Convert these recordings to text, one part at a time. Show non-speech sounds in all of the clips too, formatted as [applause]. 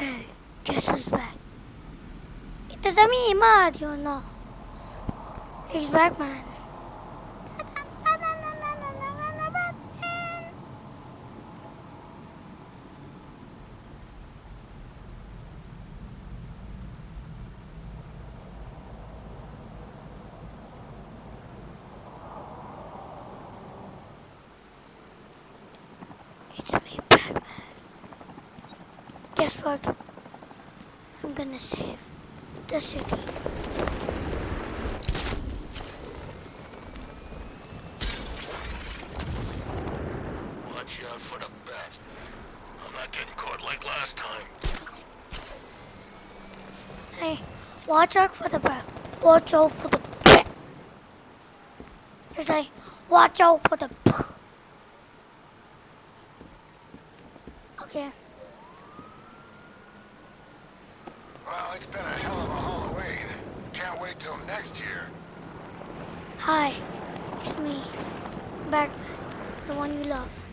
Hey, guess who's back? It is me, Mario, no. He's back, man. It's me, Batman. Guess what? I'm gonna save the city. Watch out for the bat. I'm not getting caught like last time. Hey, watch out for the bat. Watch out for the bat. It's like, watch out for the bat. Okay. Well, it's been a hell of a Halloween. Can't wait till next year. Hi, it's me, Batman, the one you love.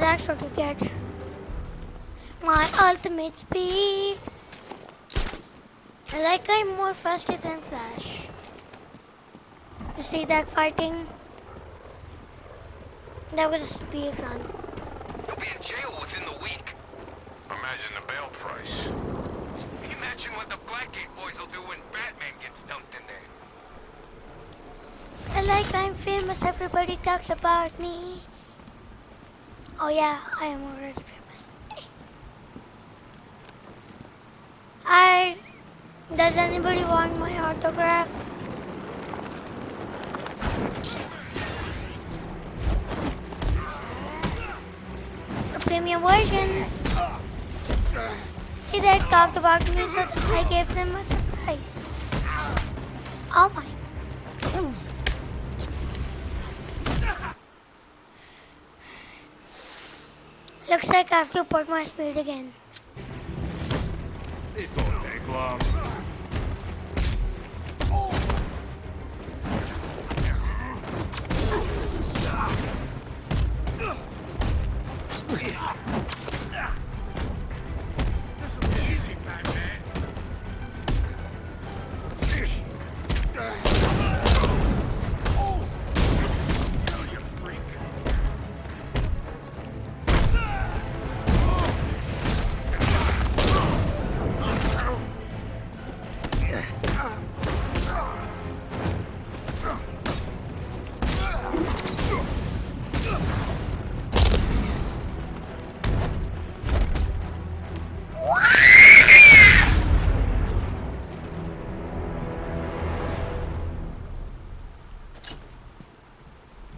And that's what you get. My ultimate speed. I like I'm more faster than Flash. You see that fighting? That was a speed run. He'll be in jail within the week. Imagine the bail price. Imagine what the Blackgate boys will do when Batman gets dumped in there. I like I'm famous, everybody talks about me. Oh yeah, I am already famous. I does anybody want my autograph? It's a premium version. See, they talked about me, so I gave them a surprise. Oh my Looks like I have to put my speed again. This won't take long.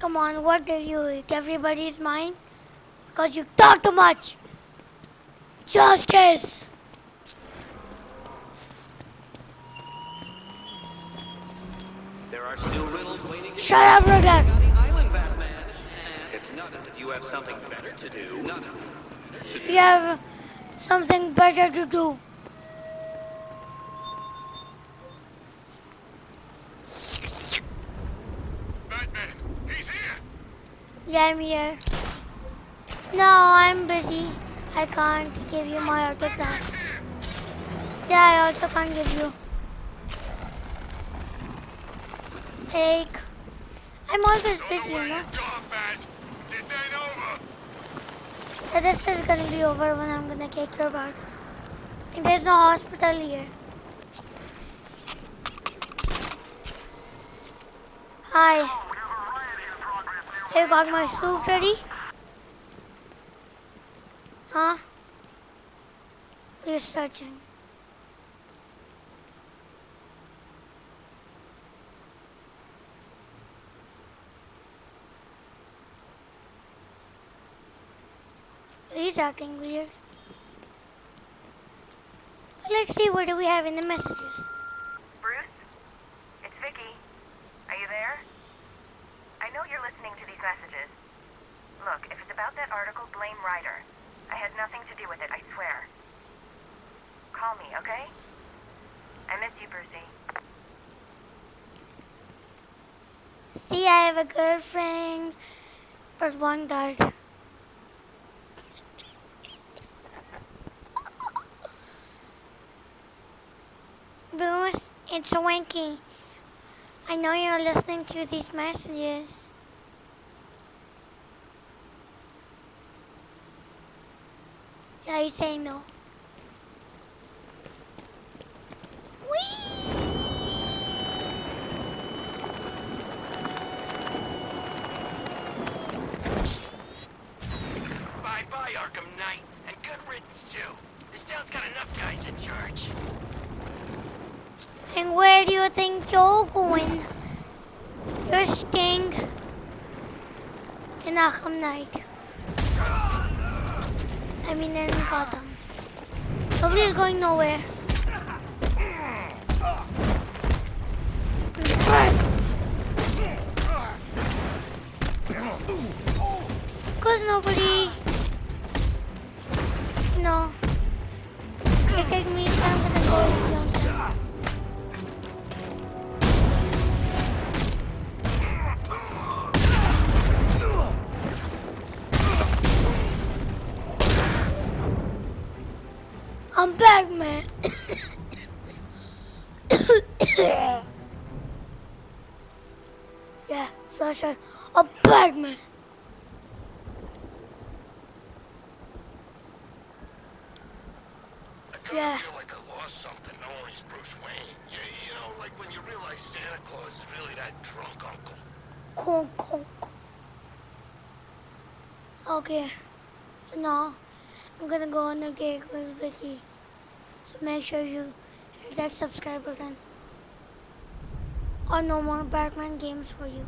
Come on, what did you eat? Everybody's mine? Because you talk too much. Justice! There are still riddles waiting Shut up, Rodak! on the island, Batman. It's not as if you have something better to do. You have something better to do. Batman, he's here. Yeah, I'm here. No, I'm busy. I can't give you my autograph. Yeah, I also can't give you. Take. I'm always busy, you know. Yeah, This is gonna be over when I'm gonna kick your butt. And there's no hospital here. Hi. You got my soup ready? Huh? You're searching. He's acting weird. Let's see what do we have in the messages. Bruce? It's Vicky. Are you there? I know you're listening to these messages. Look, if it's about that article, blame Ryder. I had nothing to do with it, I swear. Call me, okay? I miss you, Brucey. See, I have a girlfriend, but one died. Bruce, it's Winky. I know you're listening to these messages. Yeah, he's saying no. Bye-bye, Arkham Knight. And good riddance, too. This town's got enough guys in charge. And where do you think you're going? You're Sting in Arkham Knight. I mean in Gotham. Nobody's going nowhere. Because nobody, you know, hated me, so I'm gonna go easy I'm back, man. [coughs] yeah, so I said, I'm back, man. I Yeah. feel like I lost something knowing he's Bruce Wayne. You, you know, like when you realize Santa Claus is really that drunk uncle. Conk, conk. Okay, so now I'm gonna go on a date with Vicky. So make sure you hit that subscribe button. Or no more Batman games for you.